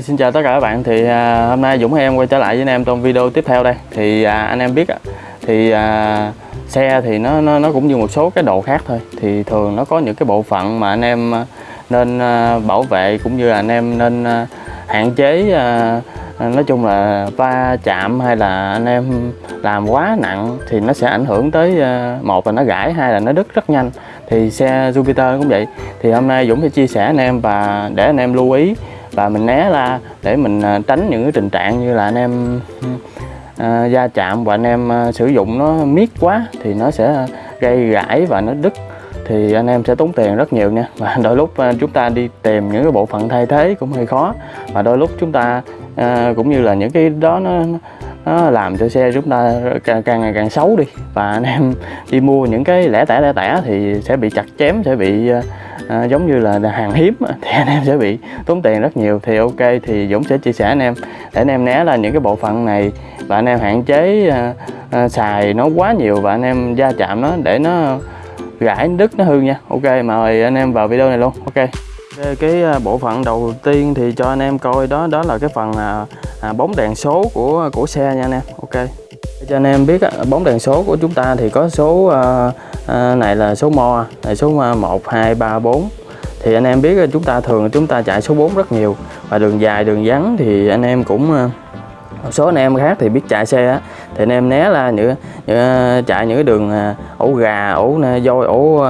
xin chào tất cả các bạn. Thì à, hôm nay Dũng em quay trở lại với anh em trong video tiếp theo đây. Thì à, anh em biết á, thì à, xe thì nó, nó nó cũng như một số cái đồ khác thôi. Thì thường nó có những cái bộ phận mà anh em à, nên à, bảo vệ cũng như là anh em nên à, hạn chế à, nói chung là va chạm hay là anh em làm quá nặng thì nó sẽ ảnh hưởng tới à, một là nó gãy hai là nó đứt rất nhanh. Thì xe Jupiter cũng vậy. Thì hôm nay Dũng sẽ chia sẻ anh em và để anh em lưu ý và mình né ra để mình à, tránh những cái tình trạng như là anh em à, va chạm và anh em à, sử dụng nó miết quá thì nó sẽ gây gãy và nó đứt. Thì anh em sẽ tốn tiền rất nhiều nha. Và đôi lúc à, chúng ta đi tìm những cái bộ phận thay thế cũng hơi khó. Và đôi lúc chúng ta à, cũng như là những cái đó nó nó làm cho xe chúng ta càng, càng ngày càng xấu đi. Và anh em đi mua những cái lẻ tẻ lẻ tẻ thì sẽ bị chặt chém sẽ bị à, giống như là hàng hiếm thì anh em sẽ bị tốn tiền rất nhiều. Thì ok thì Dũng sẽ chia sẻ anh em. Để anh em né là những cái bộ phận này và anh em hạn chế à, à, xài nó quá nhiều và anh em va chạm nó để nó gãy đứt nó hư nha. Ok mời anh em vào video này luôn. Ok. Cái- à, bộ phận đầu tiên thì cho anh em coi đó đó là cái phần à, à, bóng đèn số của à, của xe nha anh em. Ok. Cho anh em biết à, bóng đèn số của chúng ta thì có số à, à, này là số mo này số 1 2 3 4 thì anh em biết chúng ta thường chúng ta chạy số 4 rất nhiều. Và đường dài đường vắng thì anh em cũng một số anh em khác thì biết chạy xe á, thì anh em né là những, những chạy những cái đường ổ gà ổ voi ổ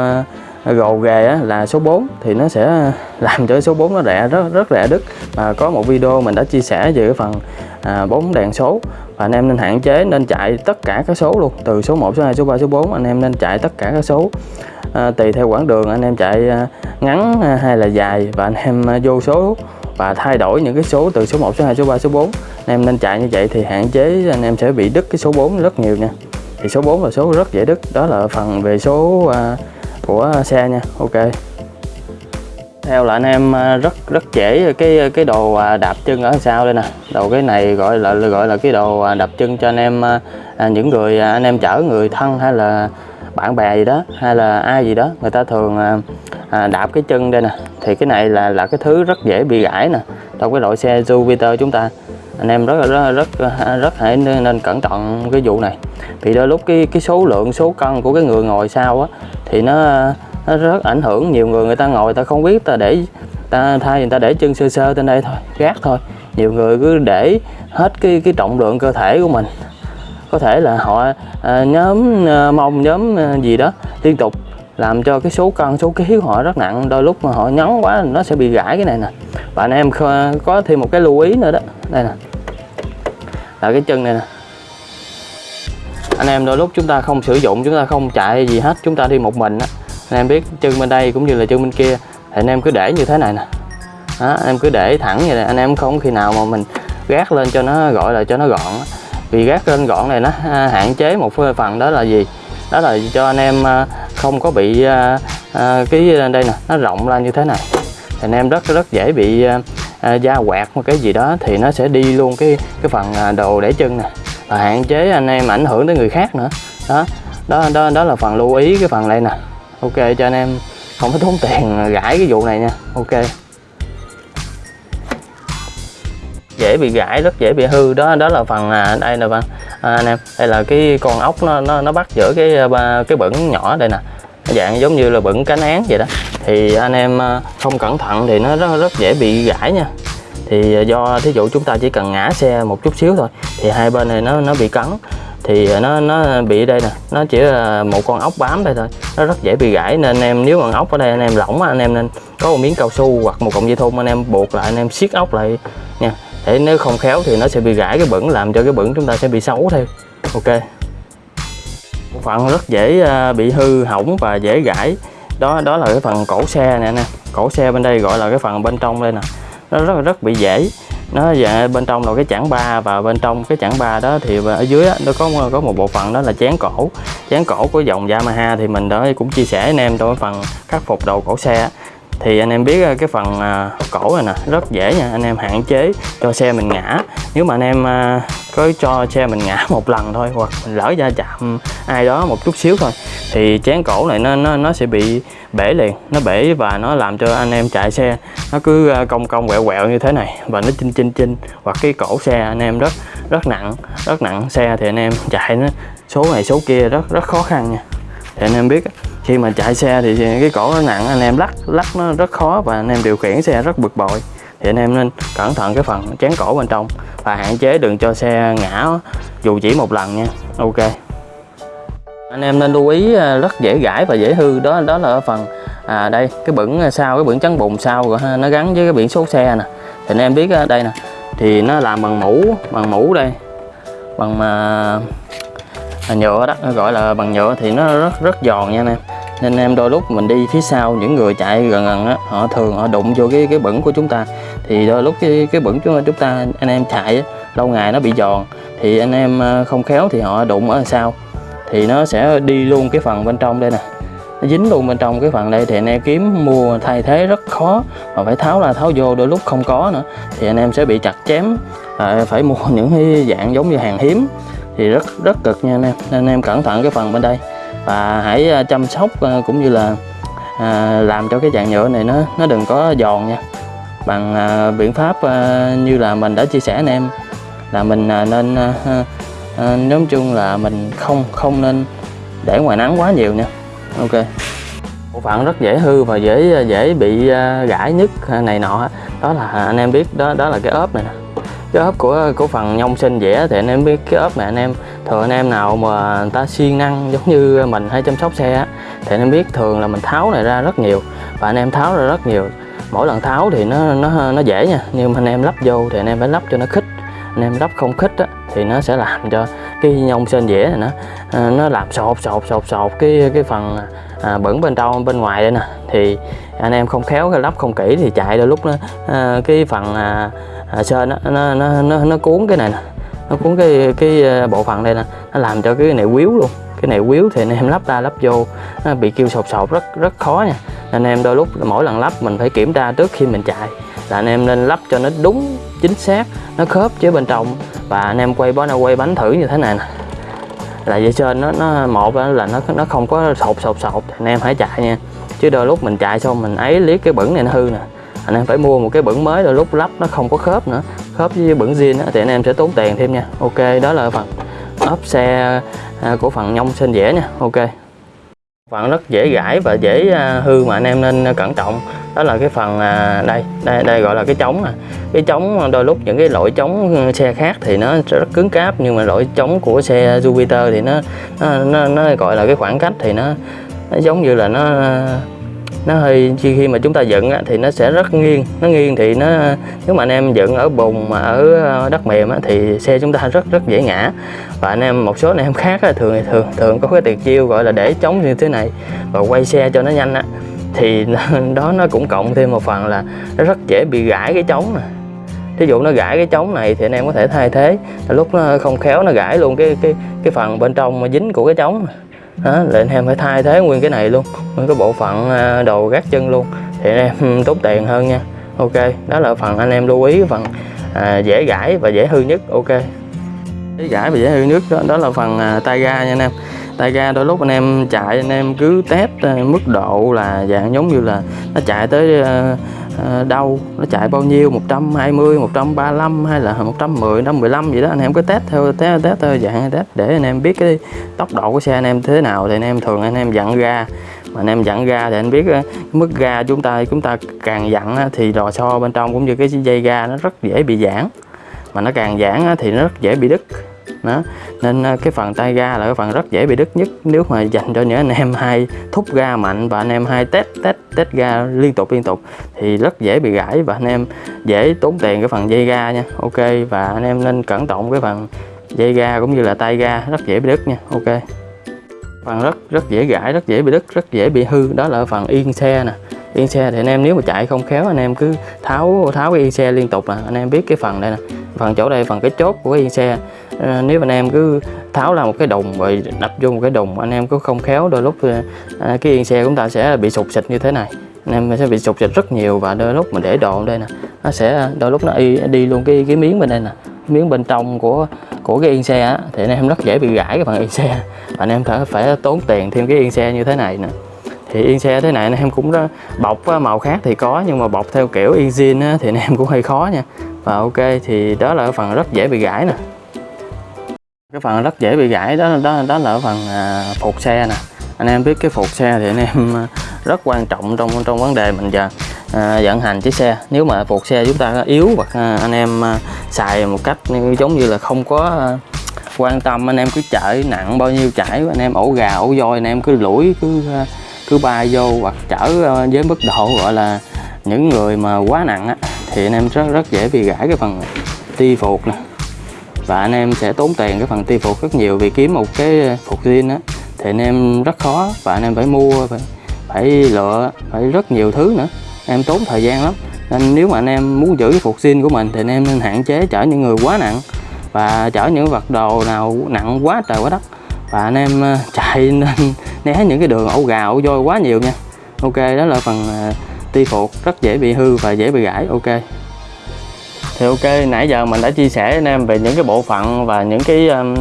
gồ ghề á, là số 4 thì nó sẽ làm cho số 4 nó rẻ rất rất rẻ đứt. Và có một video mình đã chia sẻ về cái phần à, bóng đèn số. Và anh em nên hạn chế nên chạy tất cả các số luôn. Từ số 1 số 2 số 3 số 4 anh em nên chạy tất cả các số. À, tùy theo quãng đường anh em chạy à, ngắn à, hay là dài. Và anh em à, vô số và thay đổi những cái số từ số 1 số 2 số 3 số 4 anh em nên chạy như vậy thì hạn chế anh em sẽ bị đứt cái số 4 rất nhiều nha. Thì số 4 là số rất dễ đứt. Đó là phần về số à, của xe nha ok. Theo là anh em à, rất rất dễ cái cái đồ à, đạp chân ở sau đây nè. Đầu cái này gọi là gọi là cái đồ à, đạp chân cho anh em à, những người anh em chở người thân hay là bạn bè gì đó hay là ai gì đó người ta thường à, à, đạp cái chân đây nè. Thì cái này là là cái thứ rất dễ bị gãy nè trong cái loại xe Jupiter chúng ta anh em rất là rất rất rất hãy nên nên cẩn thận cái vụ này. Vì đôi lúc cái cái số lượng số cân của cái người ngồi sau á thì nó nó rất ảnh hưởng. Nhiều người người ta ngồi người ta không biết ta để ta thay người ta để chân sơ sơ trên đây thôi gác thôi. Nhiều người cứ để hết cái cái trọng lượng cơ thể của mình. Có thể là họ à, nhóm à, mông nhóm à, gì đó liên tục làm cho cái số cân số ký của họ rất nặng. Đôi lúc mà họ nhấn quá nó sẽ bị gãy cái này nè. Và anh em có thêm một cái lưu ý nữa đó. Đây nè là cái chân này nè. Anh em đôi lúc chúng ta không sử dụng chúng ta không chạy gì hết chúng ta đi một mình á. Anh em biết chân bên đây cũng như là chân bên kia thì anh em cứ để như thế này nè. Đó, anh em cứ để thẳng như này anh em không khi nào mà mình gác lên cho nó gọi là cho nó gọn vì gác lên gọn này nó à, hạn chế một phần đó là gì? Đó là cho anh em à, không có bị à, cái đây nè nó rộng ra như thế này. Thì anh em rất rất dễ bị à, da quẹt một cái gì đó thì nó sẽ đi luôn cái cái phần à, đồ để chân nè. Và hạn chế anh em ảnh hưởng tới người khác nữa. Đó đó đó đó là phần lưu ý cái phần đây nè. Ok cho anh em không phải tốn tiền gãi cái vụ này nha. Ok. Dễ bị gãi rất dễ bị hư. Đó đó là phần à, đây nè bạn. À, anh em đây là cái con ốc nó nó, nó bắt giữa cái à, cái bẩn nhỏ đây nè. Dạng giống như là bẩn cánh án vậy đó thì anh em à, không cẩn thận thì nó rất rất dễ bị gãy nha. Thì à, do thí dụ chúng ta chỉ cần ngã xe một chút xíu thôi, thì hai bên này nó nó bị cắn. Thì à, nó nó bị đây nè, nó chỉ là một con ốc bám đây thôi, nó rất dễ bị gãy nên anh em, nếu mà ốc ở đây anh em lỏng anh em nên có một miếng cao su hoặc một cọng dây thun, anh em buộc lại, anh em siết ốc lại nha. Để nếu không khéo thì nó sẽ bị gãy cái bẩn, làm cho cái bẩn chúng ta sẽ bị xấu theo ok. Một phần rất dễ bị hư hỏng và dễ gãy đó đó là cái phần cổ xe nè nè. Cổ xe bên đây gọi là cái phần bên trong đây nè. Nó rất rất bị dễ. Nó về bên trong là cái chảng ba và bên trong cái chảng ba đó thì ở dưới đó, nó có có một bộ phận đó là chén cổ. Chén cổ của dòng Yamaha thì mình đã cũng chia sẻ anh em trong cái phần khắc phục đầu cổ xe thì anh em biết ờ, cái phần à, cổ này nè rất dễ nha. Anh em hạn chế cho xe mình ngã. Nếu mà anh em à, có cho xe mình ngã một lần thôi hoặc mình lỡ ra chạm ai đó một chút xíu thôi thì chén cổ này nó nó nó sẽ bị bể liền. Nó bể và nó làm cho anh em chạy xe. Nó cứ à, cong cong, quẹo quẹo như thế này và nó chinh chinh chinh. Hoặc cái cổ xe anh em rất rất nặng rất nặng xe thì anh em chạy nó số này số kia rất rất khó khăn nha. Thì anh em biết khi mà chạy xe thì cái cổ nó nặng, anh em lắc lắc nó rất khó và anh em điều khiển xe rất bực bội. Thì anh em nên cẩn thận cái phần chén cổ bên trong và hạn chế đừng cho xe ngã dù chỉ một lần nha. Ok anh em nên lưu ý à, rất dễ gãi và dễ hư. Đó đó là ở phần à đây cái bẩn à, sau cái bẩn trắng bùn sau rồi ha, nó gắn với cái biển số xe nè. Thì anh em biết à, đây nè thì nó làm bằng mũ bằng mũ đây bằng mà à, nhựa đó nó gọi là bằng nhựa thì nó rất rất giòn nha anh em. Nên em đôi lúc mình đi phía sau những người chạy gần gần á họ thường họ đụng vô cái cái bẩn của chúng ta. Thì đôi lúc cái cái bẩn của chúng ta anh em chạy á, lâu ngày nó bị giòn. Thì anh em không khéo thì họ đụng ở sau thì nó sẽ đi luôn cái phần bên trong đây nè. Nó dính luôn bên trong cái phần đây thì anh em kiếm mua thay thế rất khó. Mà phải tháo ra tháo vô đôi lúc không có nữa. Thì anh em sẽ bị chặt chém. À, phải mua những cái dạng giống như hàng hiếm. Thì rất rất cực nha anh em. Nên anh em cẩn thận cái phần bên đây. Và hãy à, chăm sóc à, cũng như là à, làm cho cái dạng nhựa này nó nó đừng có giòn nha. Bằng à, biện pháp à, như là mình đã chia sẻ anh em. Là mình à, nên à, à, nói chung là mình không không nên để ngoài nắng quá nhiều nha. Ok. Bộ phận rất dễ hư và dễ dễ bị à, gãi nhất à, này nọ. Đó là à, anh em biết đó đó là cái ốp này nè. Cái ốp của của phần nhông sinh dễ, thì anh em biết cái ốp này anh em thường anh em nào mà người ta siêng năng giống như mình hay chăm sóc xe á thì anh em biết thường là mình tháo này ra rất nhiều và anh em tháo ra rất nhiều. Mỗi lần tháo thì nó nó nó dễ nha nhưng mà anh em lắp vô thì anh em phải lắp cho nó khích anh em lắp không khít á, thì nó sẽ làm cho cái nhông sên dễ này nó ờ, nó làm sột sột sột sột cái cái phần à, bẩn bên trong bên ngoài đây nè. Thì anh em không khéo cái lắp không kỹ thì chạy đôi lúc nó à, cái phần à, à, sên nó, nó nó nó nó cuốn cái này nè nó cuốn cái cái ờ, bộ phận đây nè nó làm cho cái này quýu luôn. Cái này quýu thì anh em lắp ra lắp vô nó bị kêu sột sột rất rất khó nha. Anh em đôi lúc mỗi lần lắp mình phải kiểm tra trước khi mình chạy là anh em nên lắp cho nó đúng chính xác, nó khớp với bên trong. Và anh em quay bó quay bánh thử như thế này nè. Là dây trên nó nó một là nó nó không có sột sột sột. Anh em hãy chạy nha. Chứ đôi lúc mình chạy xong mình ấy liếc cái bẩn này nó hư nè. Anh em phải mua một cái bẩn mới, đôi lúc lắp nó không có khớp nữa. Khớp với bẩn zin thì anh em sẽ tốn tiền thêm nha. Ok, đó là phần ốp xe à, của phần nhông sên dẻ nha. Ok. Phần rất dễ gãi và dễ à, hư mà anh em nên cẩn trọng đó là cái phần à, đây đây đây gọi là cái chống à. cái chống đôi lúc những cái lỗi chống ừ, xe khác thì nó rất cứng cáp nhưng mà lỗi chống của xe Jupiter thì nó nó, nó, nó gọi là cái khoảng cách thì nó, nó giống như là nó nó hơi khi khi mà chúng ta dựng á, thì nó sẽ rất nghiêng. Nó nghiêng thì nó nếu mà anh em dựng ở bùn mà ở ờ, đất mềm á, thì xe chúng ta rất rất dễ ngã. Và anh em một số anh em khác á, thường thường thường có cái tuyệt chiêu gọi là để chống như thế này và quay xe cho nó nhanh á thì đó nó cũng cộng thêm một phần là nó rất dễ bị gãi cái trống nè. Thí dụ nó gãi cái trống này thì anh em có thể thay thế. Lúc nó không khéo nó gãi luôn cái cái cái phần bên trong mà dính của cái trống đó là anh em phải thay thế nguyên cái này luôn nguyên cái bộ phận à, đồ gác chân luôn. Thì anh em tốn tiền hơn nha. Ok đó là phần anh em lưu ý phần à, dễ gãi và dễ hư nhất. Ok. Dễ gãi và dễ hư nhất đó, đó là phần à, tay ga nha anh em tay ga đôi lúc anh em chạy, anh em cứ test ờ, mức độ là dạng giống như là nó chạy tới ờ, ờ, đâu? Nó chạy bao nhiêu? 120 135 hay là 110 115 vậy đó? Anh em cứ test theo test test theo dạng test để anh em biết cái tốc độ của xe anh em thế nào thì anh em thường anh em dặn ga. Mà anh em dặn ga thì anh biết cái mức ga chúng ta chúng ta càng dặn thì lò xo bên trong cũng như cái dây ga nó rất dễ bị giãn. Mà nó càng giãn thì nó rất dễ bị đứt đó. Nên ờ, cái phần tay ga là cái phần rất dễ bị đứt nhất nếu mà dành cho những anh em hay thúc ga mạnh và anh em hay test test test ga liên tục liên tục thì rất dễ bị gãy và anh em dễ tốn tiền cái phần dây ga nha. Ok, và anh em nên cẩn trọng cái phần dây ga cũng như là tay ga, rất dễ bị đứt nha. Ok. Phần rất rất dễ gãy, rất dễ bị đứt, rất dễ bị hư. Đó là phần yên xe nè. Yên xe thì anh em nếu mà chạy không khéo, anh em cứ tháo tháo cái yên xe liên tục là anh em biết cái phần đây nè. Phần chỗ đây, phần cái chốt của cái yên xe à, nếu anh em cứ tháo ra một cái đùng rồi đập vô một cái đùng anh em cứ không khéo đôi lúc ờ, à, cái yên xe chúng ta sẽ bị sụp xịt như thế này. Anh em sẽ bị sụp xịt rất nhiều và đôi lúc mình để đồ đây nè nó sẽ đôi lúc nó đi, đi luôn cái cái miếng bên đây nè. Miếng bên trong của của cái yên xe á, thì anh em rất dễ bị gãy cái phần yên xe. Và anh em phải phải tốn tiền thêm cái yên xe như thế này nè. Thì yên xe thế này anh em cũng đó, bọc màu khác thì có nhưng mà bọc theo kiểu yên zin thì anh em cũng hơi khó nha. Và ok thì đó là cái phần rất dễ bị gãy nè cái phần rất dễ bị gãy đó đó đó là phần à, phục xe nè. Anh em biết cái phục xe thì anh em à, rất quan trọng trong trong vấn đề mình giờ à, vận hành chiếc xe. Nếu mà phục xe chúng ta yếu hoặc à, anh em à, xài một cách giống như là không có à, quan tâm anh em cứ chở nặng bao nhiêu chảy anh em ổ gà ổ voi anh em cứ lủi cứ à, cứ bay vô hoặc chở à, với mức độ gọi là những người mà quá nặng á, thì anh em rất rất dễ bị gãy cái phần ti phục nè và anh em sẽ tốn tiền cái phần ti phục rất nhiều vì kiếm một cái ờ, phục zin á. Thì anh em rất khó và anh em phải mua phải, phải lựa phải rất nhiều thứ nữa. Em tốn thời gian lắm. Nên nếu mà anh em muốn giữ cái phục zin của mình thì anh em nên hạn chế chở những người quá nặng và chở những vật đồ nào nặng quá trời quá đất. Và anh em ờ, chạy nên né những cái đường ổ gà ổ voi quá nhiều nha. Ok đó là phần ờ, ti phục rất dễ bị hư và dễ bị gãy. Ok thì ok nãy giờ mình đã chia sẻ với anh em về những cái bộ phận và những cái um,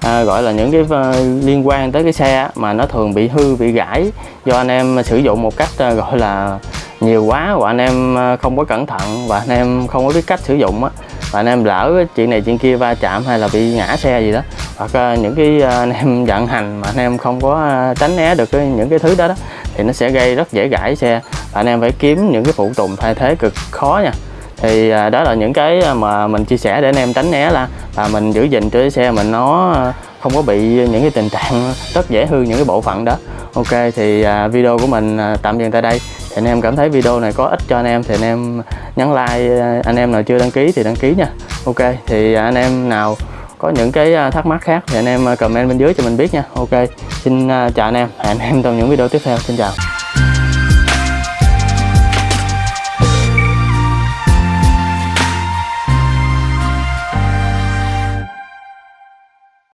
à, gọi là những cái uh, liên quan tới cái xe mà nó thường bị hư bị gãy do anh em sử dụng một cách uh, gọi là nhiều quá và anh em ờ, không có cẩn thận và anh em không có biết cách sử dụng á. Và anh em lỡ chuyện này chuyện kia va chạm hay là bị ngã xe gì đó hoặc uh, những cái uh, anh em vận hành mà anh em không có uh, tránh né được cái, những cái thứ đó đó thì nó sẽ gây rất dễ gãy xe. Và anh em phải kiếm những cái phụ tùng thay thế cực khó nha thì à, đó là những cái à, mà mình chia sẻ để anh em tránh né là và mình giữ gìn cho cái xe mình nó à, không có bị những cái tình trạng rất dễ hư những cái bộ phận đó. Ok, thì video của mình tạm dừng tại đây. Thì anh em cảm thấy video này có ích cho anh em thì anh em nhấn like anh em nào chưa đăng ký thì đăng ký nha. Ok, thì anh em nào có những cái thắc mắc khác thì anh em comment bên dưới cho mình biết nha. Ok, xin chào anh em. Hẹn anh em trong những video tiếp theo. Xin chào.